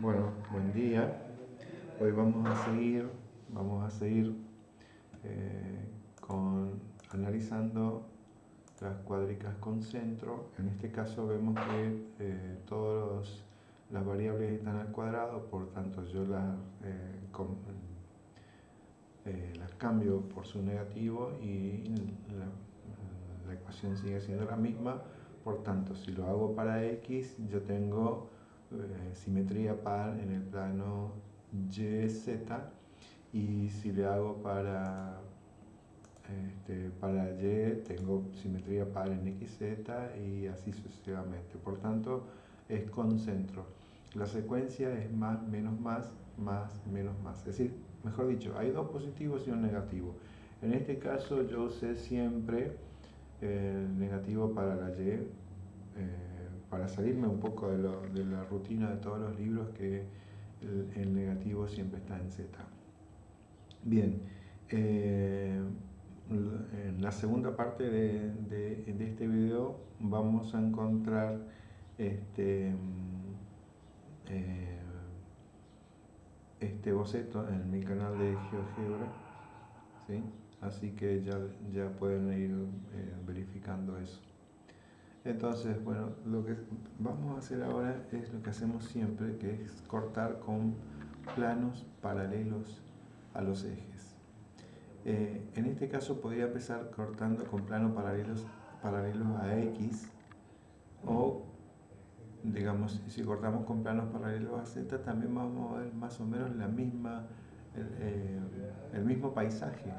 Bueno, buen día. Hoy vamos a seguir, vamos a seguir eh, con, analizando las cuádricas con centro. En este caso vemos que eh, todas las variables están al cuadrado, por tanto yo las, eh, las cambio por su negativo y la ecuación sigue siendo la misma. Por tanto, si lo hago para x, yo tengo eh, simetría par en el plano YZ y si le hago para, este, para Y tengo simetría par en XZ y así sucesivamente. Por tanto, es con centro. La secuencia es más, menos, más, más, menos, más. Es decir, mejor dicho, hay dos positivos y un negativo. En este caso yo usé siempre el negativo para la Y. Eh, para salirme un poco de, la rutina de todos los libros que el, negativo siempre está en Z. Bien, eh, en la segunda parte de, este video vamos a encontrar este, eh, este boceto en mi canal de GeoGebra, ¿sí? así que ya, ya pueden ir eh, verificando eso. Entonces, bueno, lo que vamos a hacer ahora es lo que hacemos siempre, que es cortar con planos paralelos a los ejes. Eh, en este caso podría empezar cortando con planos paralelos, paralelos a X o, digamos, si cortamos con planos paralelos a Z también vamos a ver más o menos la misma, el, eh, el mismo paisaje.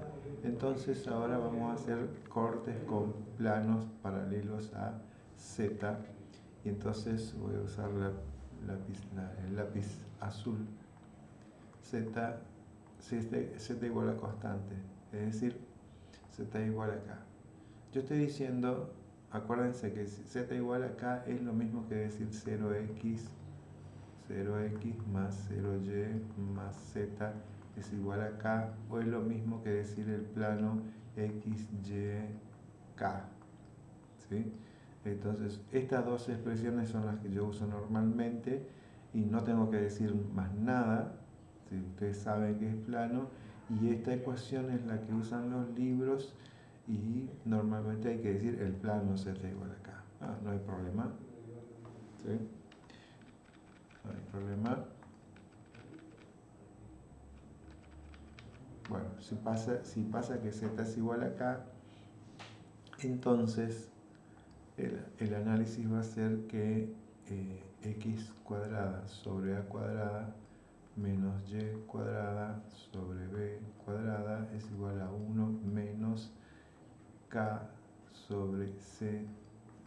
Entonces ahora vamos a hacer cortes con planos paralelos a Z y entonces voy a usar el lápiz azul Z, Z igual a constante, es decir, Z igual a K. Yo estoy diciendo, acuérdense que Z igual a K es lo mismo que decir 0x, 0x más 0y más Z es igual a K, o es lo mismo que decir el plano x, y, K. ¿sí? Entonces, estas dos expresiones son las que yo uso normalmente y no tengo que decir más nada, si ustedes saben que es plano, y esta ecuación es la que usan los libros y normalmente hay que decir el plano z igual acá. Ah, no hay problema. ¿Sí? No hay problema. Bueno, si pasa, si pasa que z es igual acá, entonces el, análisis va a ser que eh, x cuadrada sobre a cuadrada menos y cuadrada sobre b cuadrada es igual a 1 menos k sobre c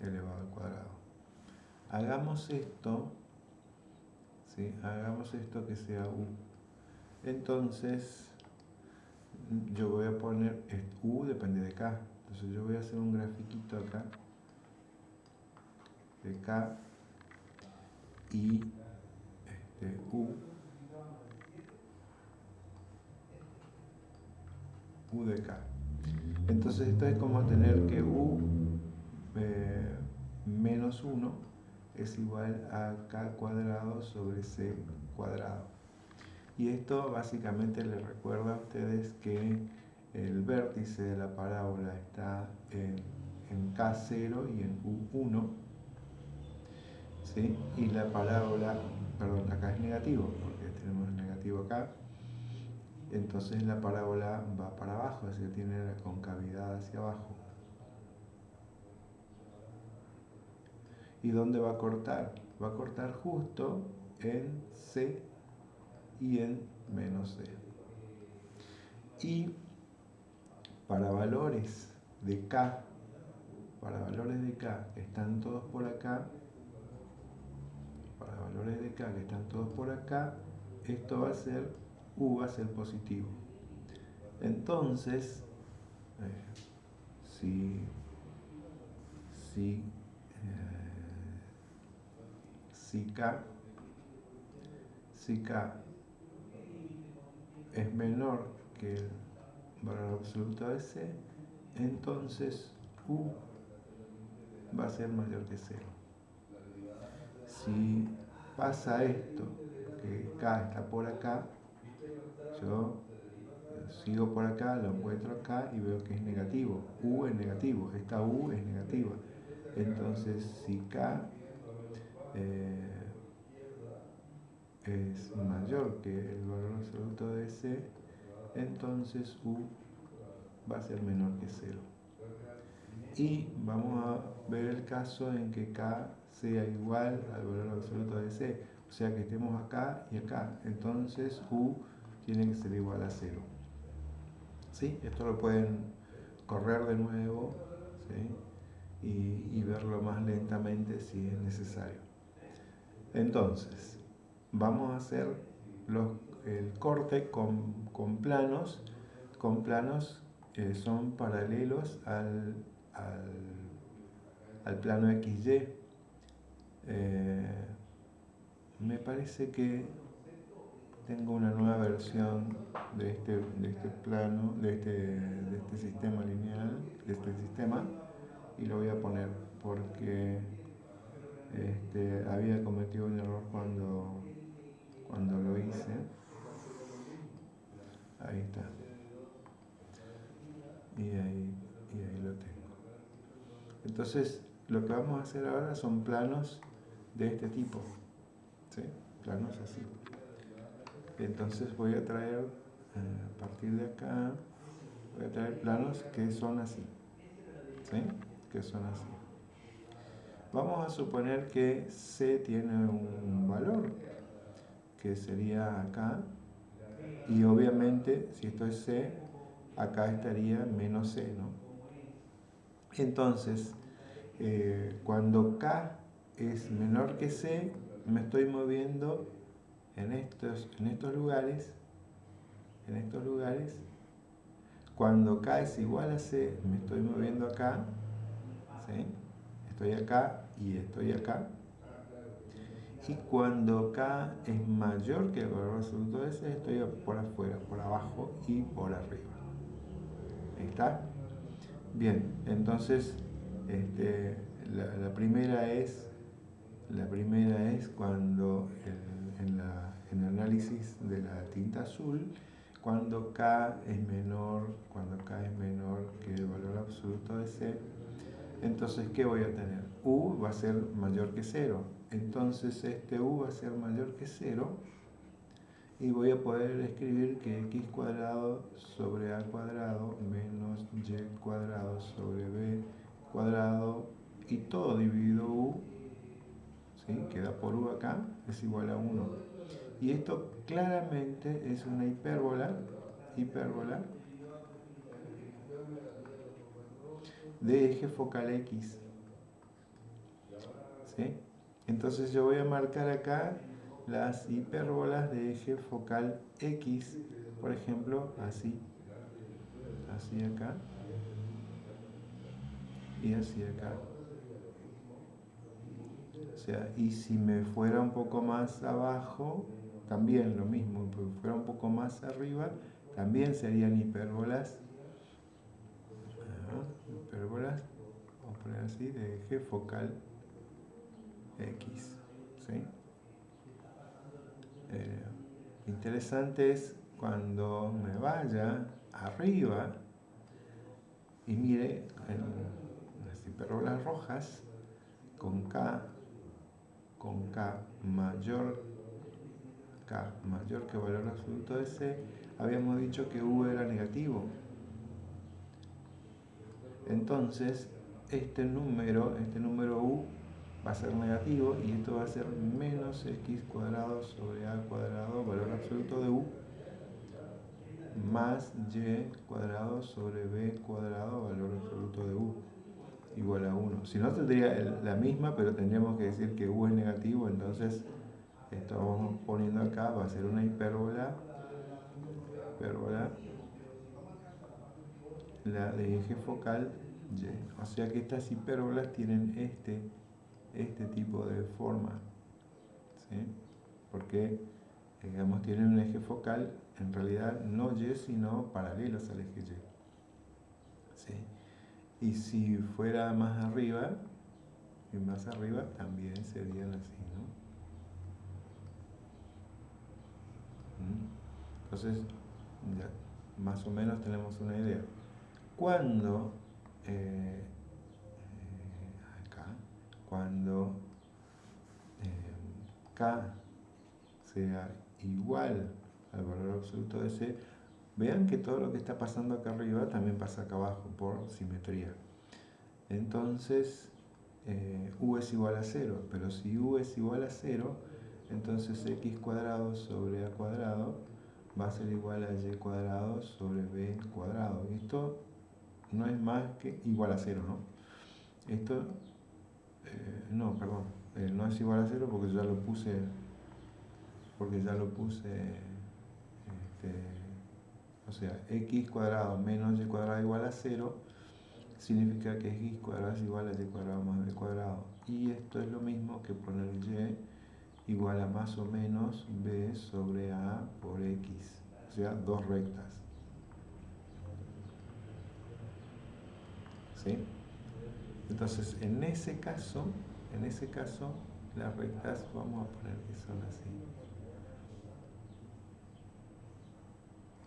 elevado al cuadrado. Hagamos esto, ¿sí? hagamos esto que sea u. Entonces, yo voy a poner, u depende de k, entonces yo voy a hacer un grafiquito acá de K y este, U, U de K. Entonces esto es como tener que U eh, menos 1 es igual a K cuadrado sobre C cuadrado. Y esto básicamente les recuerda a ustedes que el vértice de la parábola está en, en K0 y en U1 y la parábola, perdón, acá es negativo, porque tenemos negativo acá, entonces la parábola va para abajo, es decir, tiene la concavidad hacia abajo. ¿Y dónde va a cortar? Va a cortar justo en C y en menos C. Y para valores de K, para valores de K están todos por acá, para valores de K que están todos por acá, esto va a ser, U va a ser positivo. Entonces, eh, si, si, eh, si K, si K es menor que el valor absoluto de C, entonces U va a ser mayor que 0 si pasa esto, que K está por acá, yo sigo por acá, lo encuentro acá y veo que es negativo. U es negativo, esta U es negativa. Entonces, si K eh, es mayor que el valor absoluto de C, entonces U va a ser menor que 0. Y vamos a ver el caso en que K sea igual al valor absoluto de C, o sea que estemos acá y acá, entonces U tiene que ser igual a 0. ¿Sí? Esto lo pueden correr de nuevo y, verlo más lentamente si es necesario. Entonces, vamos a hacer el corte con, planos, con planos que son paralelos al, al, plano XY. Eh, me parece que tengo una nueva versión de este, de este plano, de este, de este sistema lineal, de este sistema, y lo voy a poner porque este, había cometido un error cuando, cuando lo hice. Ahí está. Y ahí, y ahí lo tengo. Entonces, lo que vamos a hacer ahora son planos de este tipo. ¿sí? Planos así. Entonces voy a traer, eh, a partir de acá, voy a traer planos que son así. ¿Sí? Que son así. Vamos a suponer que C tiene un valor, que sería acá, y obviamente si esto es C, acá estaría menos C, ¿no? Entonces, eh, cuando K es menor que C, me estoy moviendo en estos, en estos lugares, en estos lugares, cuando K es igual a C, me estoy moviendo acá, estoy acá y estoy acá. Y cuando K es mayor que el valor absoluto de C, estoy por afuera, por abajo y por arriba. ¿Está? Bien, entonces este, la, primera es la primera es cuando en, en el análisis de la tinta azul, cuando K es menor, cuando K es menor que el valor absoluto de C, entonces, ¿qué voy a tener? U va a ser mayor que 0. Entonces, este U va a ser mayor que 0. Y voy a poder escribir que x cuadrado sobre a cuadrado menos y cuadrado sobre b cuadrado y todo dividido u, ¿sí? queda por u acá, es igual a 1. Y esto claramente es una hipérbola, hipérbola de eje focal X. ¿Sí? Entonces yo voy a marcar acá las hipérbolas de eje focal X, por ejemplo, así, así acá y así acá. O sea, y si me fuera un poco más abajo, también lo mismo, si fuera un poco más arriba, también serían hipérbolas hipérbolas, vamos a poner así, de eje focal X. Eh, interesante es cuando me vaya arriba y mire en las hipérbolas rojas con K con K mayor K mayor que valor absoluto C habíamos dicho que U era negativo. Entonces este número, este número u va a ser negativo y esto va a ser menos x cuadrado sobre a cuadrado, valor absoluto de u, más y cuadrado sobre b cuadrado, valor absoluto de u, igual a 1. Si no tendría la misma, pero tendríamos que decir que u es negativo, entonces esto vamos poniendo acá, va a ser una hipérbola, hipérbola la de eje focal Y. O sea que estas hipérbolas tienen este, este tipo de forma. ¿sí? Porque, digamos, tienen un eje focal, en realidad no Y, sino paralelos al eje Y. Y si fuera más arriba, y más arriba, también serían así, ¿no? Entonces, ya más o menos tenemos una idea. Cuando, eh, eh, acá, cuando K sea igual al valor absoluto de C, vean que todo lo que está pasando acá arriba también pasa acá abajo por simetría. Entonces, eh, U es igual a 0, pero si U es igual a 0, entonces X cuadrado sobre A cuadrado va a ser igual a Y cuadrado sobre B cuadrado. Esto no es más que igual a 0, ¿no? Esto, eh, no, perdón, eh, no es igual a 0 porque ya lo puse, porque ya lo puse, este, o sea, x cuadrado menos y cuadrado igual a 0 significa que x cuadrado es igual a y cuadrado más b cuadrado. Y esto es lo mismo que poner y igual a más o menos b sobre a por x, o sea, dos rectas. ¿Sí? Entonces, en ese caso, en ese caso, las rectas vamos a poner que son así.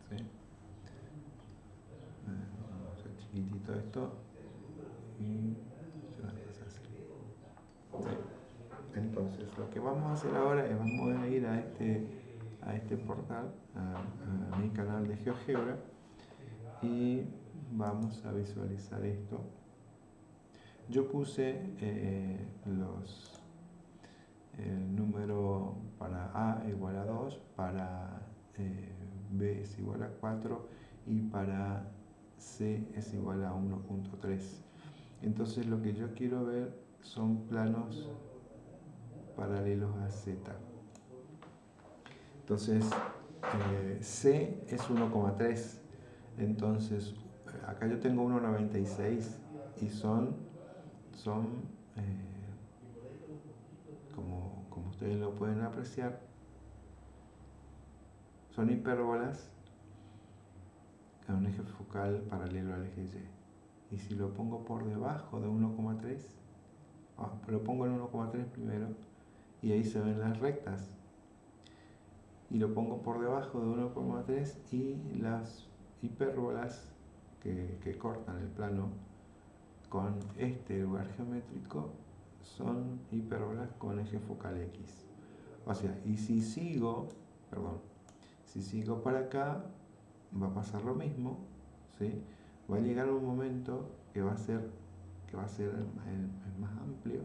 ¿Sí? Vamos a hacer esto. Y Entonces, lo que vamos a hacer ahora es vamos a ir a este, a este portal, a, mi canal de GeoGebra y vamos a visualizar esto. Yo puse eh, los el número para A igual a 2, para eh, B es igual a 4 y para C es igual a 1.3. Entonces lo que yo quiero ver son planos paralelos a Z. Entonces, eh, C es 1,3. Entonces, acá yo tengo 1,96 y son, son eh, como, como ustedes lo pueden apreciar, son hipérbolas a un eje focal paralelo al eje Y. Y si lo pongo por debajo de 1,3, ah, lo pongo en 1,3 primero, y ahí se ven las rectas y lo pongo por debajo de 1,3 y las hipérbolas que, que, cortan el plano con este lugar geométrico son hipérbolas con eje focal X o sea, y si sigo perdón, si sigo para acá va a pasar lo mismo ¿sí? va a llegar un momento que va a ser que va a ser el más amplio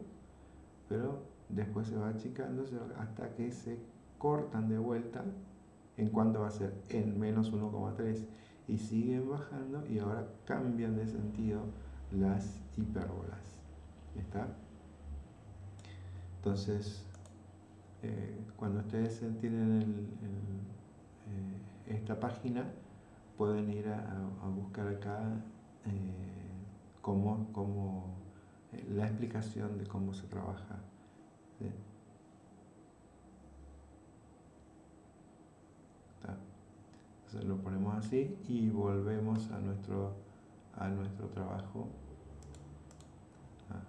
pero después se va achicando hasta que se cortan de vuelta en cuanto va a ser en menos 1,3 y siguen bajando y ahora cambian de sentido las hipérbolas ¿está? entonces eh, cuando ustedes tienen eh, esta página pueden ir a, buscar acá eh, como, como la explicación de cómo se trabaja entonces lo ponemos así y volvemos a nuestro, a nuestro trabajo. Ah,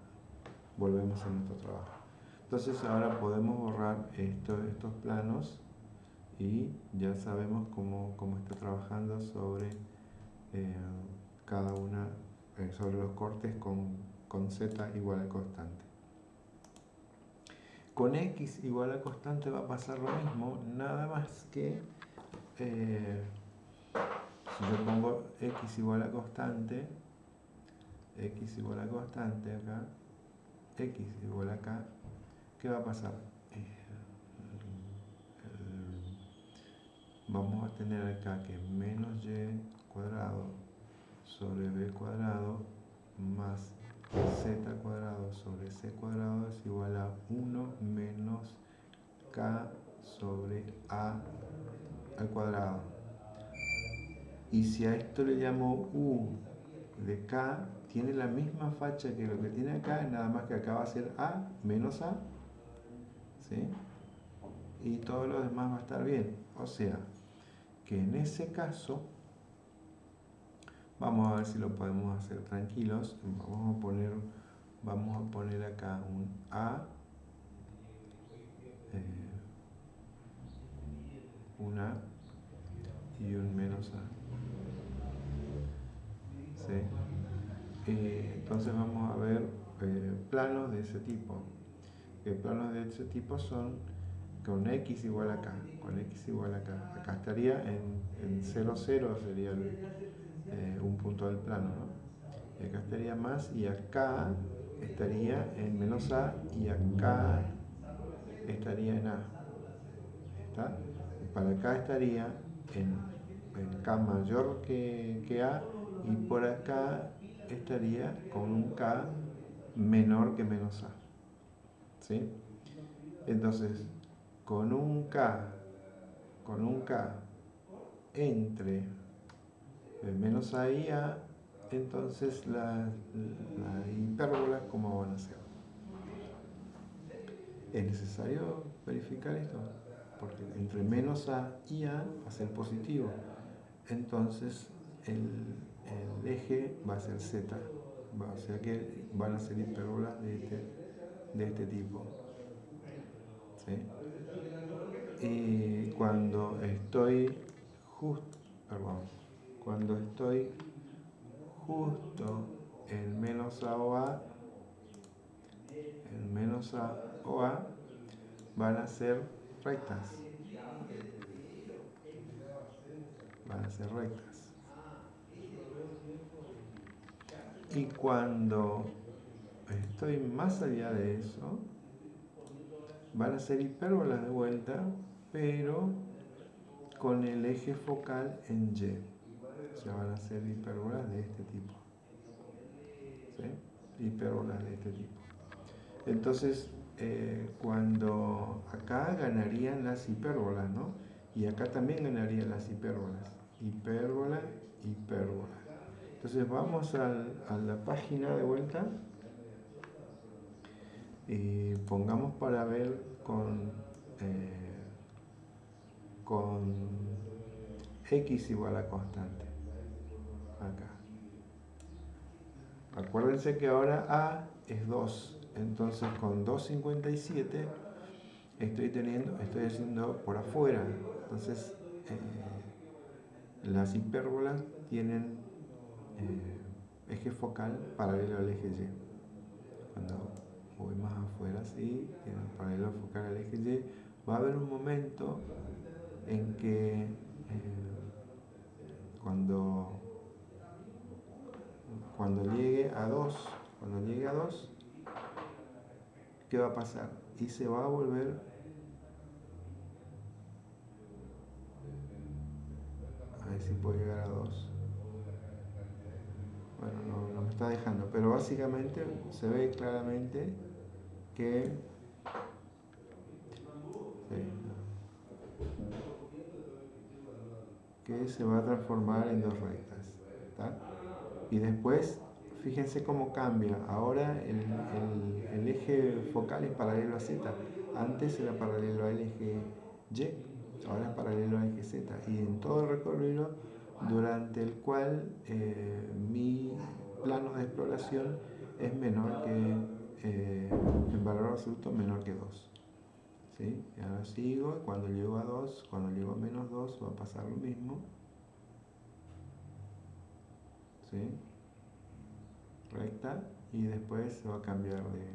volvemos a nuestro trabajo. Entonces ahora podemos borrar esto, estos planos y ya sabemos cómo, cómo está trabajando sobre eh, cada una, eh, sobre los cortes con, con z igual a constante. Con x igual a constante va a pasar lo mismo, nada más que eh, si yo pongo x igual a constante, x igual a constante acá, x igual a acá, ¿qué va a pasar? Eh, vamos a tener acá que menos y cuadrado sobre b cuadrado más z cuadrado sobre c cuadrado es igual a 1 menos k sobre a al cuadrado. Y si a esto le llamo u de k, tiene la misma facha que lo que tiene acá, nada más que acá va a ser a menos a. ¿sí? Y todo lo demás va a estar bien. O sea, que en ese caso Vamos a ver si lo podemos hacer tranquilos. Vamos a poner, vamos a poner acá un A, eh, una y un menos A. ¿Sí? entonces vamos a ver eh, planos de ese tipo. planos de ese tipo son con x igual a k, con x igual a k. Acá estaría en, 0, 0 sería eh, un punto del plano, ¿no? Y acá estaría más y acá estaría en menos a y acá estaría en a. ¿Está? Para acá estaría en, k mayor que, que a y por acá estaría con un k menor que menos a. ¿Sí? Entonces, con un K, con un K entre menos A y A, entonces la, la hipérbola, ¿cómo van a ser? Es necesario verificar esto, porque entre menos A y A va a ser positivo. Entonces el, el eje va a ser Z, o sea que van a ser hipérbolas de este, de este tipo. ¿Sí? Y cuando estoy justo, perdón, cuando estoy justo en menos A o A, en menos van a ser rectas. Van a ser rectas. Y cuando estoy más allá de eso, van a ser hipérbolas de vuelta pero con el eje focal en Y. O sea, van a ser hipérbolas de este tipo. ¿Sí? Hipérbolas de este tipo. Entonces, eh, cuando acá ganarían las hipérbolas, ¿no? Y acá también ganarían las hipérbolas. Hipérbola, hipérbola. Entonces vamos a la página de vuelta y pongamos para ver con... Eh, con x igual a constante. Acá. Acuérdense que ahora A es 2. Entonces con 2.57 estoy teniendo, estoy haciendo por afuera. Entonces eh, las hipérbolas tienen eh, eje focal paralelo al eje Y. Cuando voy más afuera, sí, tienen paralelo focal al eje Y, va a haber un momento en que eh, cuando, cuando llegue a 2, cuando llegue a 2, ¿qué va a pasar? Y se va a volver a ver si puedo llegar a 2. Bueno, no, no me está dejando, pero básicamente se ve claramente que se va a transformar en dos rectas. Y después, fíjense cómo cambia. Ahora el, eje focal es paralelo a Z. Antes era paralelo al eje Y, ahora es paralelo al eje Z. Y en todo el recorrido durante el cual eh, mi plano de exploración es menor que, eh, en valor absoluto, menor que 2. ¿Sí? Y ahora sigo, cuando llego a 2, cuando llego a menos 2 va a pasar lo mismo. ¿sí? Recta y después se va a cambiar de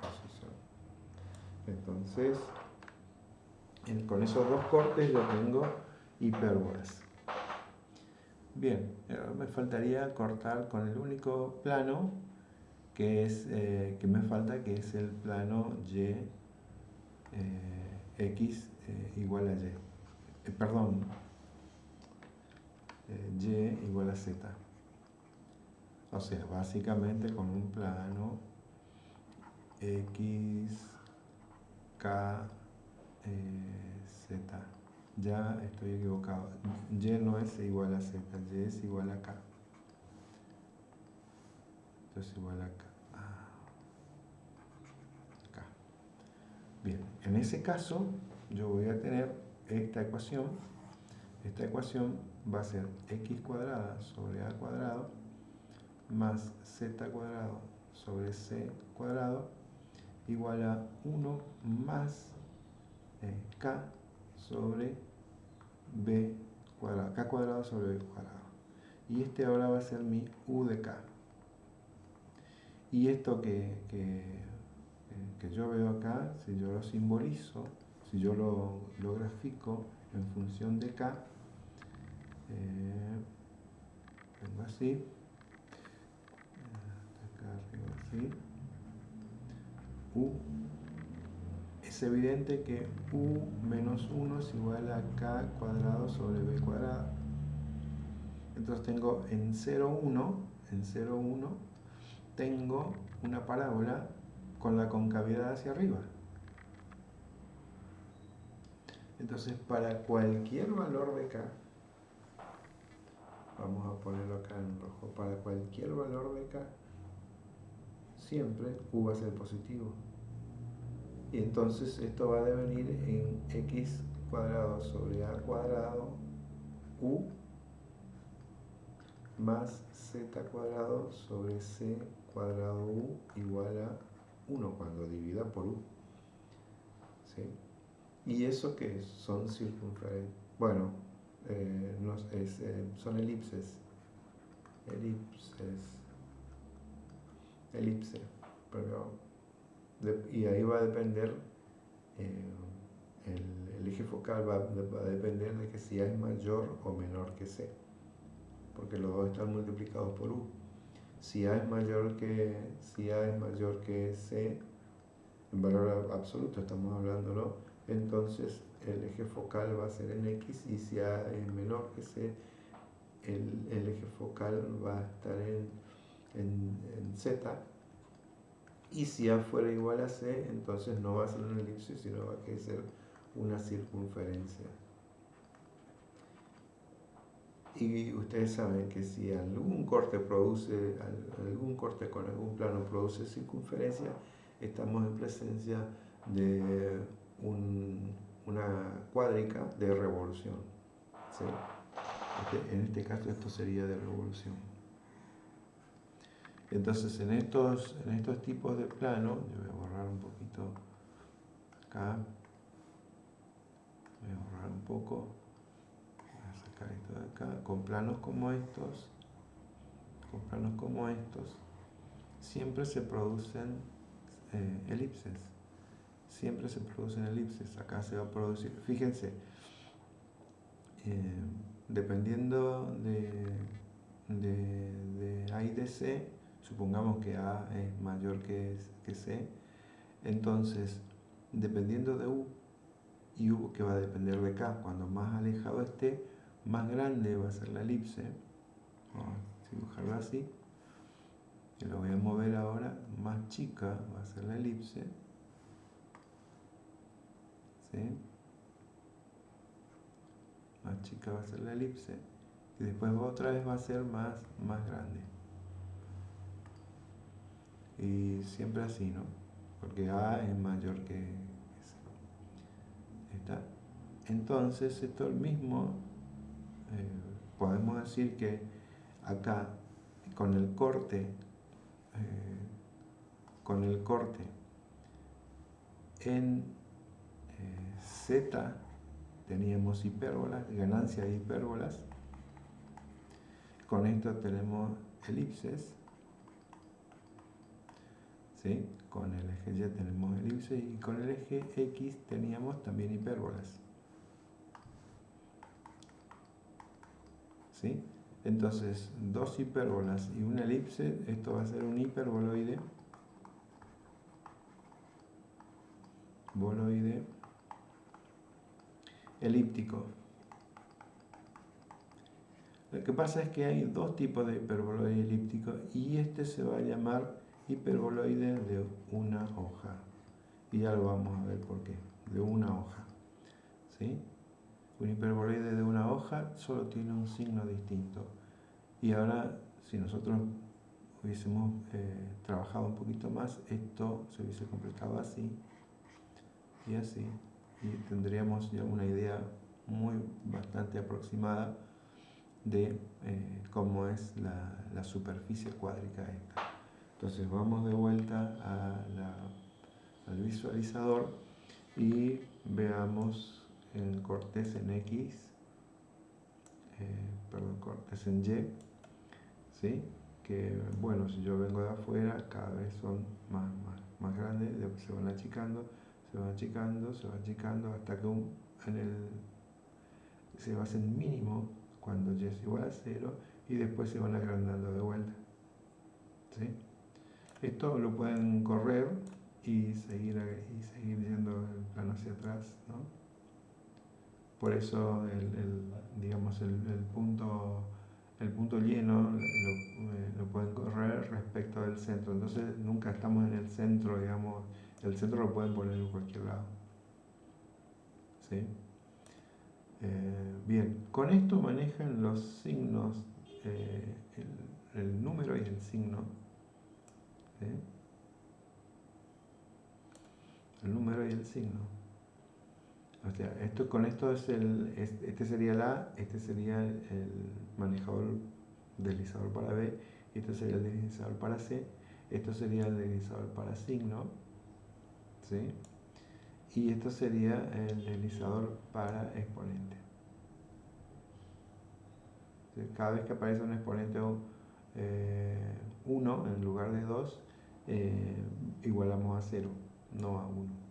posición. Entonces, con esos dos cortes yo tengo hipérbolas. Bien, me faltaría cortar con el único plano que es eh, que me falta, que es el plano Y eh, x eh, igual a y. Eh, perdón, y igual a z. O sea, básicamente con un plano x, k, z. Ya estoy equivocado. Y no es igual a z, y es igual a k. Entonces igual a k. Bien, en ese caso yo voy a tener esta ecuación. Esta ecuación va a ser x cuadrada sobre a cuadrado más z cuadrado sobre c cuadrado igual a 1 más eh, k sobre b cuadrado, k cuadrado sobre b cuadrado. Y este ahora va a ser mi u de k. Y esto que, que, yo veo acá, si yo lo simbolizo, si yo lo, lo grafico en función de k, eh, tengo así, acá arriba así, u, es evidente que u menos 1 es igual a k cuadrado sobre b cuadrado. Entonces tengo en 0, 1, en 0, 1, tengo una parábola con la concavidad hacia arriba. Entonces para cualquier valor de k, vamos a ponerlo acá en rojo, para cualquier valor de k, siempre u va a ser positivo. Y entonces esto va a devenir en x cuadrado sobre a cuadrado u más z cuadrado sobre c cuadrado u igual a 1 cuando divida por u. ¿Sí? ¿Y eso qué Son circunferencias. Bueno, eh, eh, son elipses. Elipses. Elipse. Pero, y ahí va a depender, eh, el, eje focal va, va, a depender de que si A es mayor o menor que C. Porque los dos están multiplicados por U si A es mayor que, si A es mayor que C, en valor absoluto estamos hablándolo, entonces el eje focal va a ser en X y si A es menor que C, el, eje focal va a estar en, en, Z. Y si A fuera igual a C, entonces no va a ser una elipse, sino va a ser una circunferencia. Y ustedes saben que si algún corte produce, algún corte con algún plano produce circunferencia, estamos en presencia de una cuádrica de revolución. Este, en este caso esto sería de revolución. Entonces en estos, en estos tipos de plano, yo voy a borrar un poquito acá, voy a borrar un poco, esto de acá, con planos como estos, con planos como estos, siempre se producen eh, elipses. Siempre se producen elipses. Acá se va a producir, fíjense, eh, dependiendo de, de, A y de C, supongamos que A es mayor que, que C, entonces, dependiendo de U, y U que va a depender de K, cuando más alejado esté, más grande va a ser la elipse. Vamos a dibujarla así. Y lo voy a mover ahora. Más chica va a ser la elipse. ¿Sí? Más chica va a ser la elipse. Y después otra vez va a ser más, más grande. Y siempre así, ¿no? Porque A es mayor que S. ¿Está? Entonces, esto es el mismo eh, podemos decir que acá con el corte, eh, con el corte en eh, Z teníamos hipérbolas, ganancia de hipérbolas, con esto tenemos elipses, ¿sí? con el eje Y tenemos elipses y con el eje X teníamos también hipérbolas. Entonces, dos hipérbolas y una elipse, esto va a ser un hiperboloide, boloide elíptico. Lo que pasa es que hay dos tipos de hiperboloide elíptico y este se va a llamar hiperboloide de una hoja. Y ya lo vamos a ver por qué, de una hoja. ¿Sí? Un hiperboloide de una hoja solo tiene un signo distinto. Y ahora, si nosotros hubiésemos eh, trabajado un poquito más, esto se hubiese completado así y así. Y tendríamos ya una idea muy bastante aproximada de eh, cómo es la, superficie cuádrica esta. Entonces vamos de vuelta al visualizador y veamos el cortes en X eh, perdón, cortes en Y, ¿sí? que bueno, si yo vengo de afuera, cada vez son más, más, más grandes, se van achicando, se van achicando, se van achicando, hasta que un, en el, se va a hacer mínimo cuando y es igual a cero y después se van agrandando de vuelta. ¿sí? Esto lo pueden correr y seguir, y seguir yendo el plano hacia atrás. ¿no? Por eso el, digamos el, punto el punto lleno lo, pueden correr respecto del centro. Entonces nunca estamos en el centro, digamos, el centro lo pueden poner en cualquier lado. ¿Sí? Eh, bien, con esto manejan los signos, eh, el, número y el signo. El número y el signo. O sea, esto, con esto es el, este sería el A, este sería el manejador deslizador para B, este sería el deslizador para C, esto sería el deslizador para signo, ¿sí? y esto sería el deslizador para exponente. Cada vez que aparece un exponente 1 eh, en lugar de 2, eh, igualamos a 0, no a 1.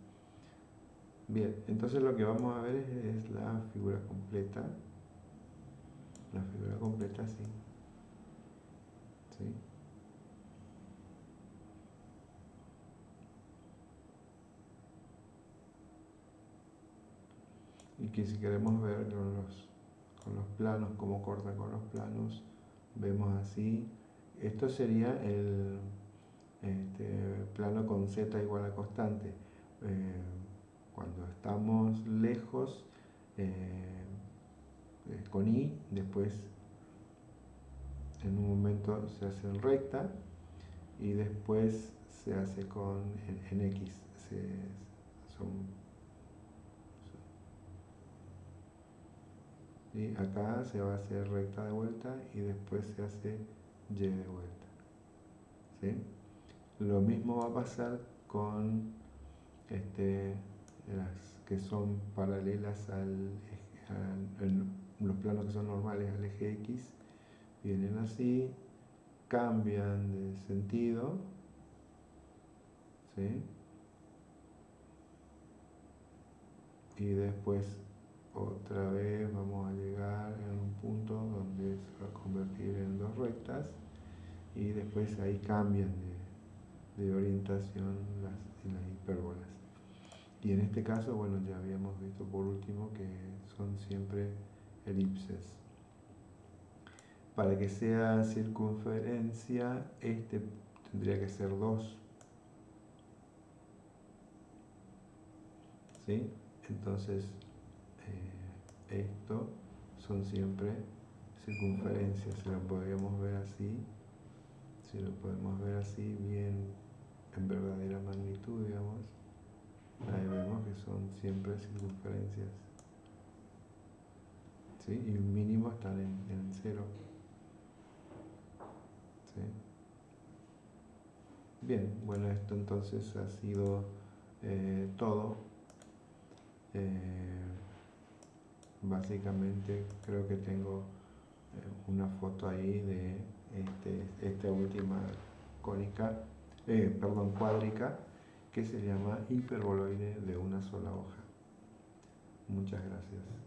Bien, entonces lo que vamos a ver es, la figura completa. La figura completa, sí. ¿Sí? y que si queremos ver con los, con los planos, cómo corta con los planos, vemos así. Esto sería el este, plano con z igual a constante. Eh, cuando estamos lejos, eh, con i, después en un momento se hace en recta y después se hace con en, x. son acá se va a hacer recta de vuelta y después se hace y de vuelta. Lo mismo va a pasar con este, las que son paralelas al, los planos que son normales al eje X, vienen así, cambian de sentido, y después otra vez vamos a llegar a un punto donde se va a convertir en dos rectas y después ahí cambian de, orientación las, las hipérbolas. Y en este caso, bueno, ya habíamos visto por último que son siempre elipses. Para que sea circunferencia, este tendría que ser 2. ¿Sí? Entonces, esto son siempre circunferencias, si lo podríamos ver así, si lo podemos ver así bien en verdadera magnitud, digamos, ahí vemos que son siempre circunferencias. ¿Sí? Y un mínimo están en, cero. ¿Sí? Bien, bueno, esto entonces ha sido eh, todo. Eh, básicamente creo que tengo eh, una foto ahí de este, esta última cónica, perdón, cuádrica, que se llama hiperboloide de una sola hoja. Muchas gracias.